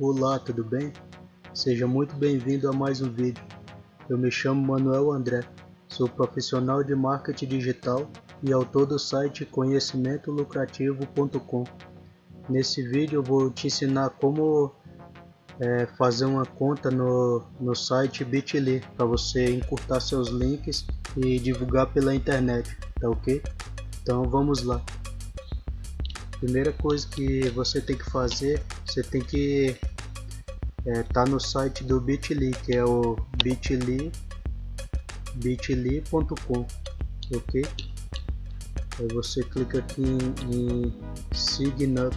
Olá, tudo bem? Seja muito bem-vindo a mais um vídeo. Eu me chamo Manuel André, sou profissional de marketing digital e autor do site conhecimentolucrativo.com. Nesse vídeo eu vou te ensinar como é, fazer uma conta no, no site Bitly para você encurtar seus links e divulgar pela internet, tá ok? Então vamos lá. Primeira coisa que você tem que fazer, você tem que é, tá no site do Bitly, que é o bit.ly bit.ly.com, ok? Aí você clica aqui em, em Sign Up.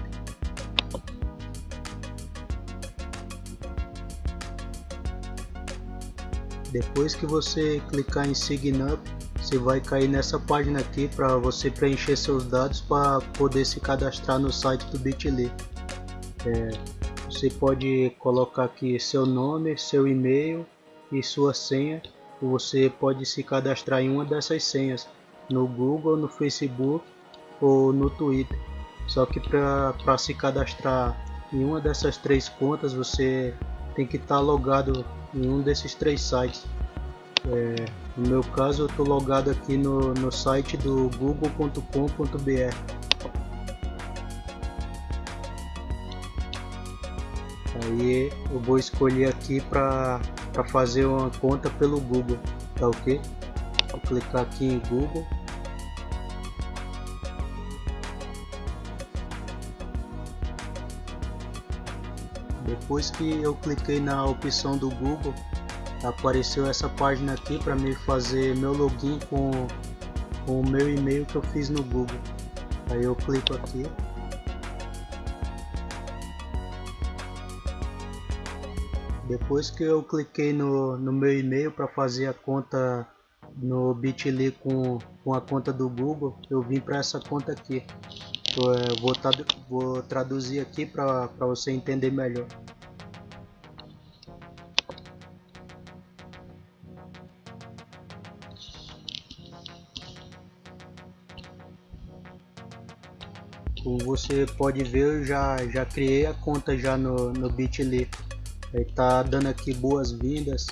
Depois que você clicar em Sign Up, você vai cair nessa página aqui para você preencher seus dados para poder se cadastrar no site do Bitly. É, você pode colocar aqui seu nome, seu e-mail e sua senha. Você pode se cadastrar em uma dessas senhas no Google, no Facebook ou no Twitter. Só que para se cadastrar em uma dessas três contas você tem que estar tá logado em um desses três sites. É, no meu caso eu estou logado aqui no, no site do google.com.br Aí eu vou escolher aqui para fazer uma conta pelo Google, tá ok? Vou clicar aqui em Google Depois que eu cliquei na opção do Google, apareceu essa página aqui para me fazer meu login com, com o meu e-mail que eu fiz no Google. Aí eu clico aqui. Depois que eu cliquei no, no meu e-mail para fazer a conta no Bitly com, com a conta do Google, eu vim para essa conta aqui. Eu, é, vou, vou traduzir aqui para você entender melhor. Como você pode ver, eu já, já criei a conta já no, no Bitly. Ele tá dando aqui boas-vindas.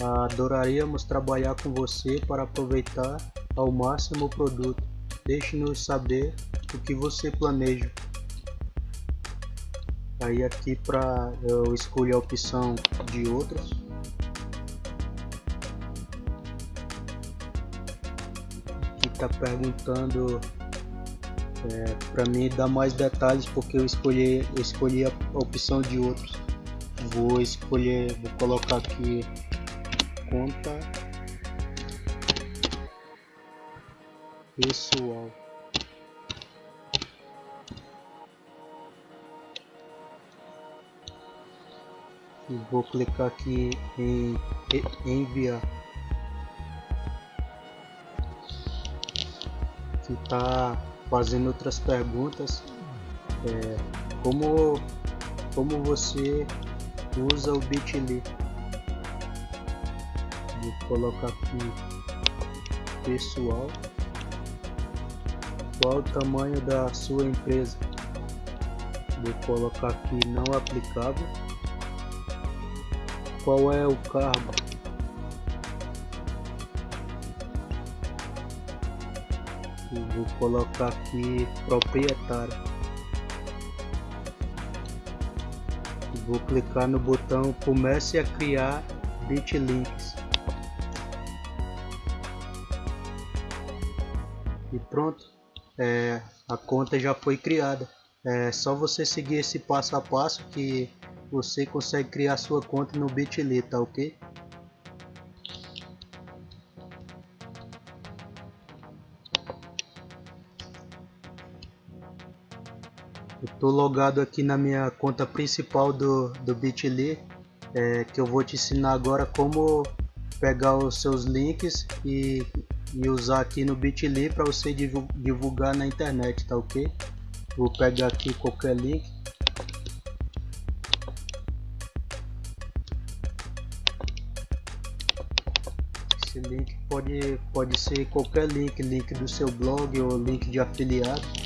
Adoraríamos trabalhar com você para aproveitar ao máximo o produto. Deixe-nos saber o que você planeja. Aí aqui para eu escolher a opção de outros. Aqui está perguntando é, para mim dar mais detalhes porque eu escolhi, eu escolhi a opção de outros. Vou escolher vou colocar aqui conta pessoal. E vou clicar aqui em enviar. Que está fazendo outras perguntas é, como como você usa o bit.ly vou colocar aqui pessoal. Qual o tamanho da sua empresa? Vou colocar aqui não aplicável. Qual é o cargo vou colocar aqui proprietário. Vou clicar no botão comece a criar bitlinks e pronto é, a conta já foi criada. É só você seguir esse passo a passo que você consegue criar sua conta no Bitly, tá ok? Estou logado aqui na minha conta principal do, do Bitly, é, que eu vou te ensinar agora como pegar os seus links e, e usar aqui no Bitly para você divulgar na internet, tá ok? Vou pegar aqui qualquer link. Esse link pode, pode ser qualquer link, link do seu blog ou link de afiliado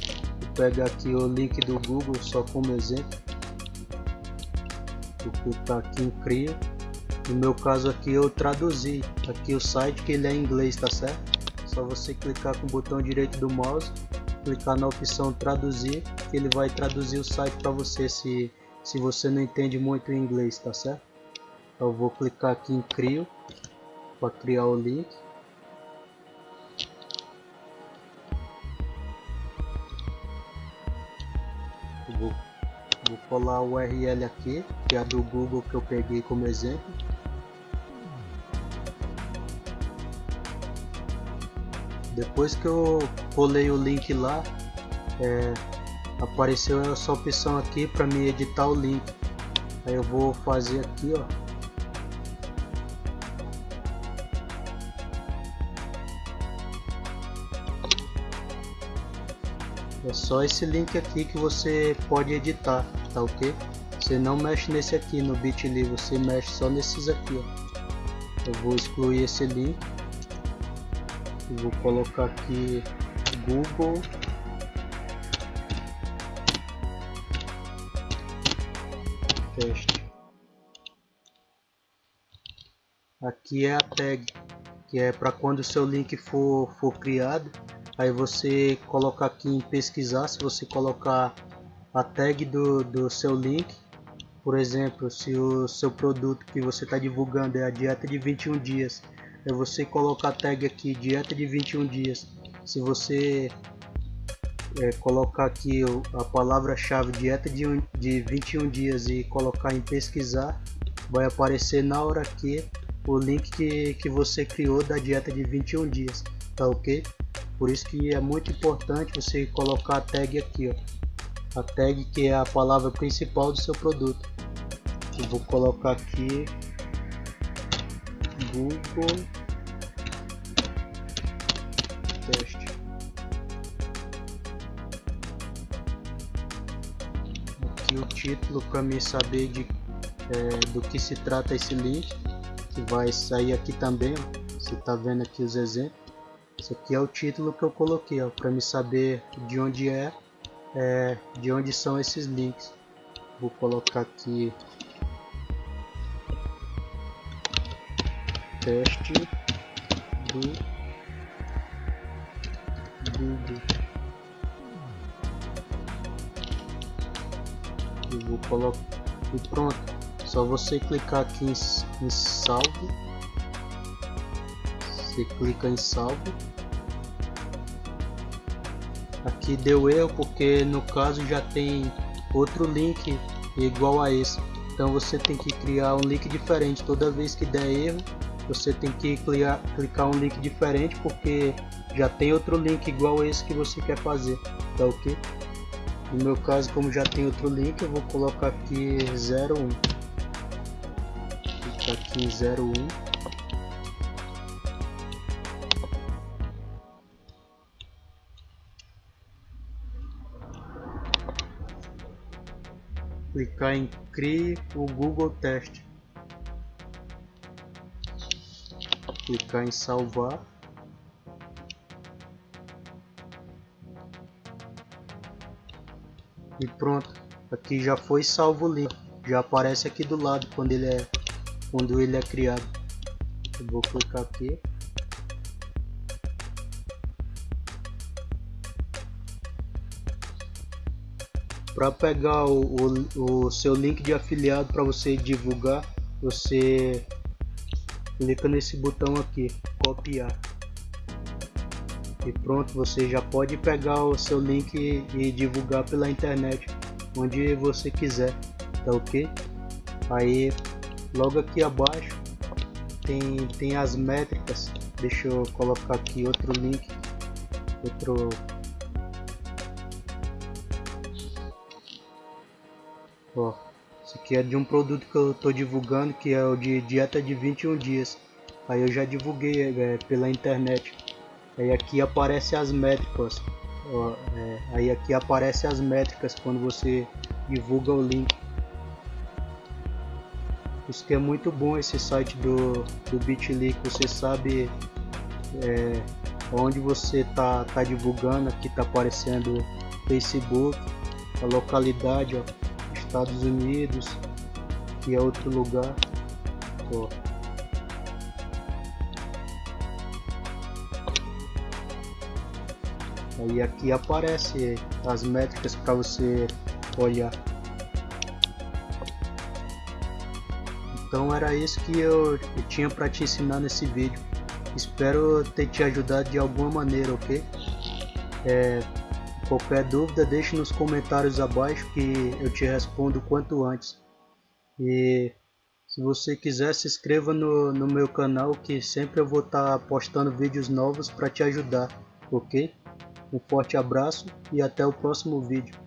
pegar aqui o link do Google só como exemplo vou clicar aqui em cria. No meu caso aqui eu traduzi aqui o site que ele é em inglês tá certo? Só você clicar com o botão direito do mouse clicar na opção traduzir que ele vai traduzir o site para você se se você não entende muito inglês tá certo? Eu vou clicar aqui em crio para criar o link vou colar o URL aqui que é a do Google que eu peguei como exemplo. Depois que eu colei o link lá é, apareceu essa opção aqui para me editar o link. Aí eu vou fazer aqui ó só esse link aqui que você pode editar, tá ok? Você não mexe nesse aqui no Bitly, você mexe só nesses aqui, ó. Eu vou excluir esse link. E vou colocar aqui Google teste. Aqui é a tag, que é para quando o seu link for, for criado, aí você coloca aqui em pesquisar, se você colocar a tag do, do seu link, por exemplo, se o seu produto que você está divulgando é a dieta de 21 dias, é você colocar a tag aqui, dieta de 21 dias, se você é, colocar aqui a palavra-chave dieta de, de 21 dias e colocar em pesquisar, vai aparecer na hora que o link que, que você criou da dieta de 21 dias, tá ok? Por isso que é muito importante você colocar a tag aqui, ó. A tag que é a palavra principal do seu produto. Eu vou colocar aqui Google teste. Aqui o título para mim saber de é, do que se trata esse link, que vai sair aqui também. Ó. Você está vendo aqui os exemplos. Esse aqui é o título que eu coloquei, para me saber de onde é, é, de onde são esses links. Vou colocar aqui teste do Google. Eu vou colocar e pronto. Só você clicar aqui em, em salve você clica em salvo aqui deu erro porque no caso já tem outro link igual a esse. Então você tem que criar um link diferente. Toda vez que der erro você tem que clicar, clicar um link diferente porque já tem outro link igual a esse que você quer fazer. Tá ok? No meu caso como já tem outro link eu vou colocar aqui 01 clicar aqui em 01 clicar em Crie o Google Teste. Clicar em salvar. E pronto, aqui já foi salvo o link. Já aparece aqui do lado quando ele é quando ele é criado. Eu vou clicar aqui. Para pegar o, o, o, seu link de afiliado para você divulgar você clica nesse botão aqui copiar. E pronto você já pode pegar o seu link e divulgar pela internet onde você quiser tá ok? Aí logo aqui abaixo tem tem as métricas. Deixa eu colocar aqui outro link outro Ó, isso aqui é de um produto que eu estou divulgando, que é o de dieta de 21 dias. Aí eu já divulguei é, pela internet. Aí aqui aparece as métricas. Ó, é, aí aqui aparece as métricas quando você divulga o link. Isso que é muito bom esse site do, do Bitly, que você sabe é, onde você tá, tá divulgando, aqui tá aparecendo Facebook, a localidade, ó, Estados Unidos, aqui é outro lugar. Ó. Aí aqui aparece as métricas para você olhar. Então era isso que eu, eu tinha para te ensinar nesse vídeo. Espero ter te ajudado de alguma maneira, ok? É, qualquer dúvida deixe nos comentários abaixo que eu te respondo quanto antes. E se você quiser se inscreva no, no meu canal que sempre eu vou estar tá postando vídeos novos para te ajudar, ok? Um forte abraço e até o próximo vídeo.